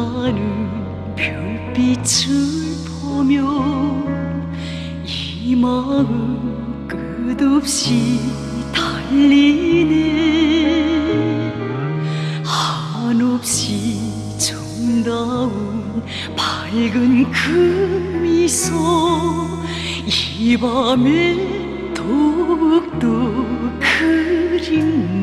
하는 별빛을 보며 이 마음 끝없이 달리네. 한없이 정다운 밝은 그 미소 이 밤에 더욱더 그립네.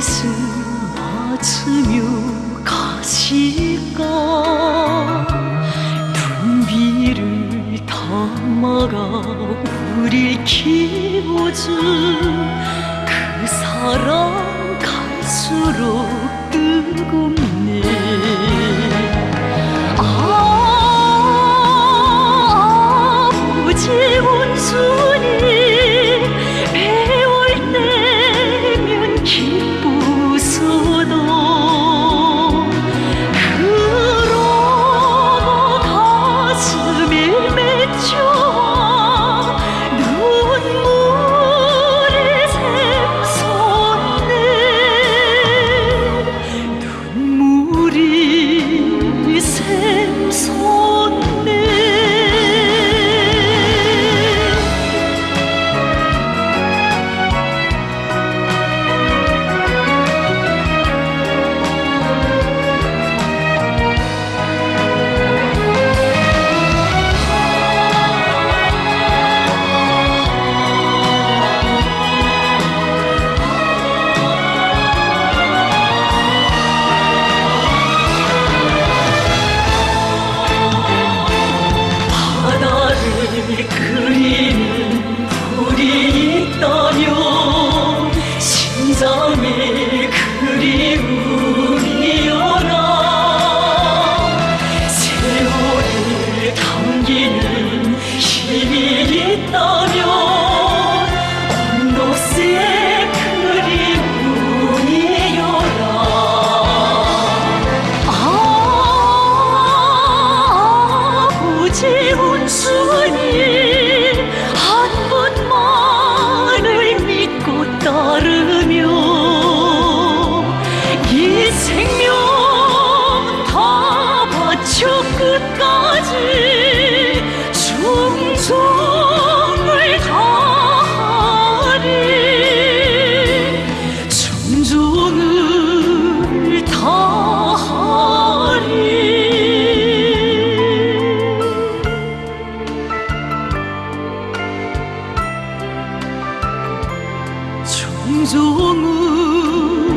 숨어주며 가실까? 눈비를 더 먹어 우릴 키워준 그 사랑 갈수록 걸으며 满足我。